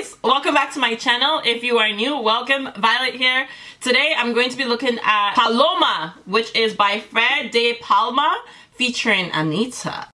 guys welcome back to my channel. If you are new welcome. Violet here. Today i'm going to be looking at paloma which is by fred de palma featuring anitta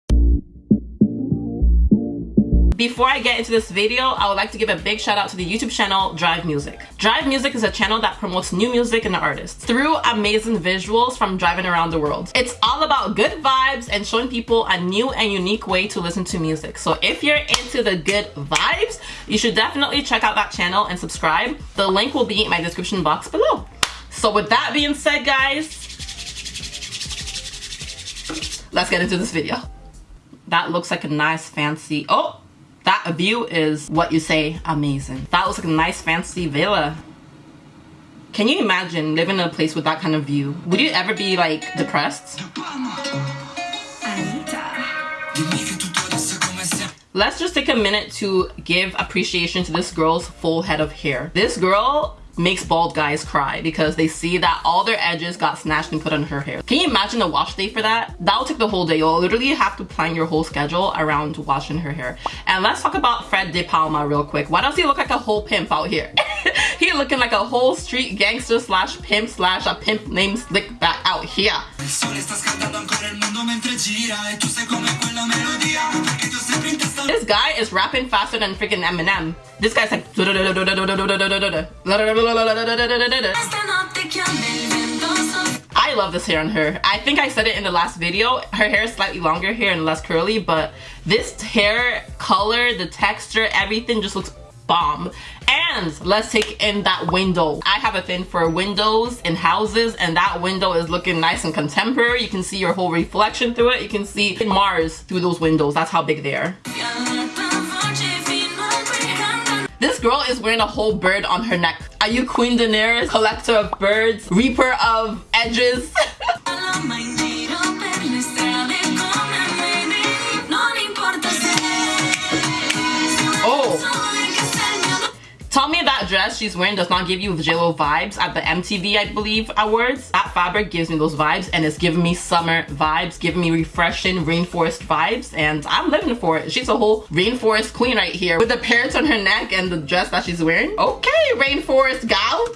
before I get into this video, I would like to give a big shout out to the YouTube channel Drive Music. Drive Music is a channel that promotes new music and artists through amazing visuals from driving around the world. It's all about good vibes and showing people a new and unique way to listen to music. So if you're into the good vibes, you should definitely check out that channel and subscribe. The link will be in my description box below. So with that being said, guys, let's get into this video. That looks like a nice fancy, oh, that view is what you say amazing. That looks like a nice fancy villa. Can you imagine living in a place with that kind of view? Would you ever be like depressed? Let's just take a minute to give appreciation to this girl's full head of hair. This girl makes bald guys cry because they see that all their edges got snatched and put on her hair. Can you imagine a wash day for that? That'll take the whole day. You'll literally have to plan your whole schedule around washing her hair. And let's talk about Fred De Palma real quick. Why does he look like a whole pimp out here? he looking like a whole street gangster slash pimp slash a pimp named Slickback out here. Guy is rapping faster than freaking Eminem. This guy's like I love this hair on her. I think I said it in the last video. Her hair is slightly longer here and less curly, but this hair color, the texture, everything just looks bomb. And let's take in that window. I have a thing for windows in houses and that window is looking nice and contemporary. You can see your whole reflection through it. You can see mars through those windows. That's how big they are. This girl is wearing a whole bird on her neck. Are you queen daenerys collector of birds reaper of edges me that dress she's wearing does not give you JLo vibes at the MTV, I believe, awards. That fabric gives me those vibes and it's giving me summer vibes, giving me refreshing rainforest vibes and I'm living for it. She's a whole rainforest queen right here with the parrots on her neck and the dress that she's wearing. Okay, rainforest gal.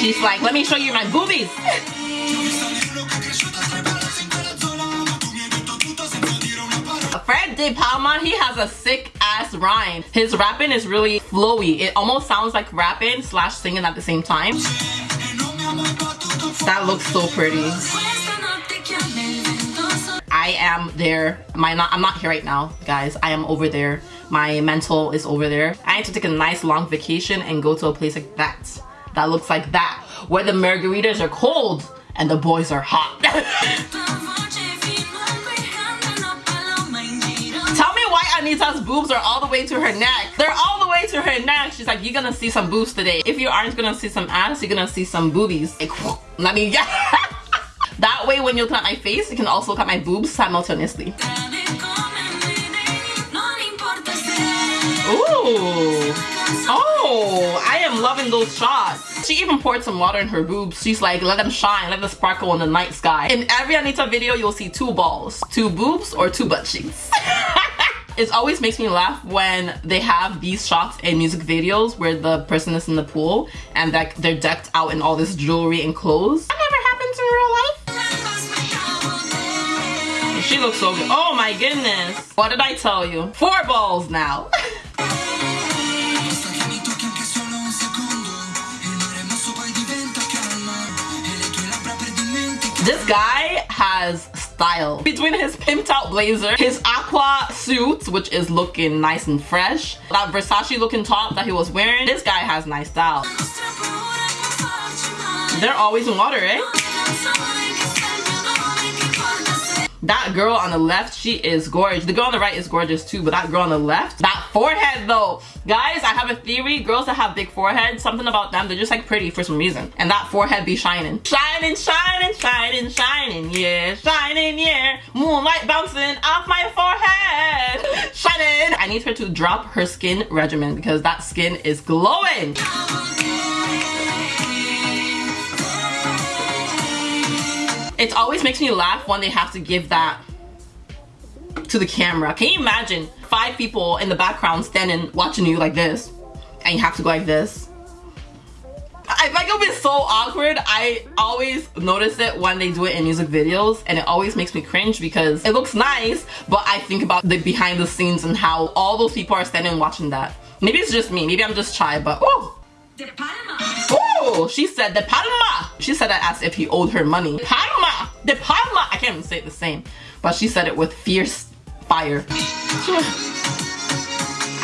She's like, let me show you my boobies. De Palma, he has a sick ass rhyme. His rapping is really flowy. It almost sounds like rapping slash singing at the same time. That looks so pretty. I am there. My not I'm not here right now, guys. I am over there. My mental is over there. I need to take a nice long vacation and go to a place like that. That looks like that. Where the margaritas are cold and the boys are hot. boobs are all the way to her neck. They're all the way to her neck. She's like, you're gonna see some boobs today. If you aren't gonna see some ass, you're gonna see some boobies. Like, let me That way when you look at my face, you can also look at my boobs simultaneously. Ooh. Oh, I am loving those shots. She even poured some water in her boobs. She's like, let them shine, let them sparkle in the night sky. In every Anitta video, you'll see two balls, two boobs, or two butt cheeks. it always makes me laugh when they have these shots in music videos where the person is in the pool and that they're decked out in all this jewelry and clothes. That never happens in real life. She looks so good. Oh my goodness. What did I tell you? Four balls now. this guy has style. Between his pimped out blazer, his aqua suit, which is looking nice and fresh, that Versace looking top that he was wearing, this guy has nice style. They're always in water, eh? That girl on the left, she is gorgeous. The girl on the right is gorgeous too, but that girl on the left, that forehead though. Guys, I have a theory. Girls that have big foreheads, something about them, they're just like pretty for some reason. And that forehead be shining. Shining, shining, shining, shining, yeah, shining, yeah. Moonlight bouncing off my forehead. Shining. I need her to drop her skin regimen because that skin is glowing. It always makes me laugh when they have to give that to the camera. Can you imagine five people in the background standing watching you like this and you have to go like this? I think it'll be so awkward. I always notice it when they do it in music videos and it always makes me cringe because it looks nice, but I think about the behind the scenes and how all those people are standing watching that. Maybe it's just me, maybe I'm just shy, but oh! Oh, she said De Palma. She said that as if he owed her money. Palma, De Palma. I can't even say it the same, but she said it with fierce fire.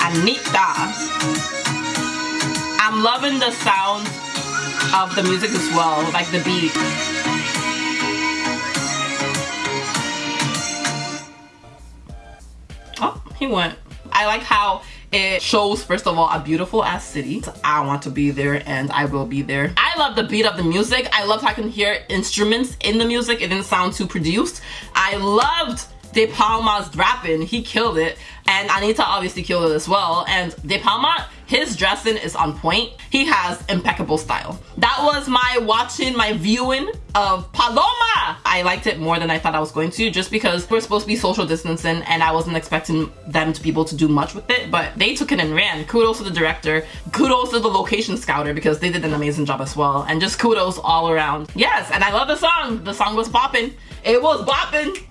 Anitta. I'm loving the sound of the music as well, like the beat. Oh, he went. I like how it shows, first of all, a beautiful ass city. I want to be there and I will be there. I love the beat of the music. I love how I can hear instruments in the music. It didn't sound too produced. I loved De Palma's rapping. He killed it. And Anitta obviously killed it as well. And De Palma, his dressing is on point. He has impeccable style. That was my watching, my viewing of Paloma. I liked it more than I thought I was going to just because we're supposed to be social distancing and I wasn't expecting them to be able to do much with it, but they took it and ran. Kudos to the director. Kudos to the location scouter because they did an amazing job as well. And just kudos all around. Yes, and I love the song. The song was bopping. It was bopping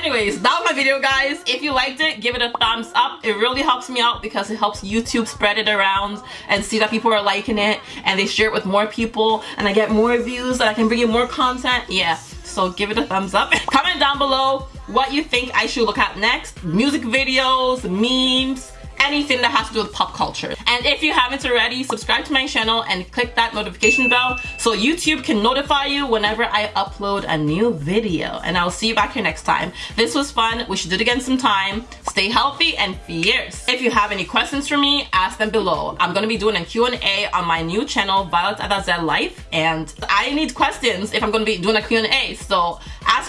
anyways that was my video guys. If you liked it give it a thumbs up. It really helps me out because it helps youtube spread it around and see that people are liking it and they share it with more people and i get more views and i can bring you more content. Yeah so give it a thumbs up. Comment down below what you think i should look at next. Music videos memes anything that has to do with pop culture. And if you haven't already, subscribe to my channel and click that notification bell so YouTube can notify you whenever I upload a new video. And I'll see you back here next time. This was fun. We should do it again sometime. Stay healthy and fierce. If you have any questions for me, ask them below. I'm gonna be doing a Q&A on my new channel, Violet Adazel Life, and I need questions if I'm gonna be doing a Q&A. So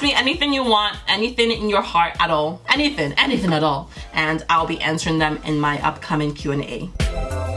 me anything you want, anything in your heart at all, anything, anything at all, and I'll be answering them in my upcoming Q&A.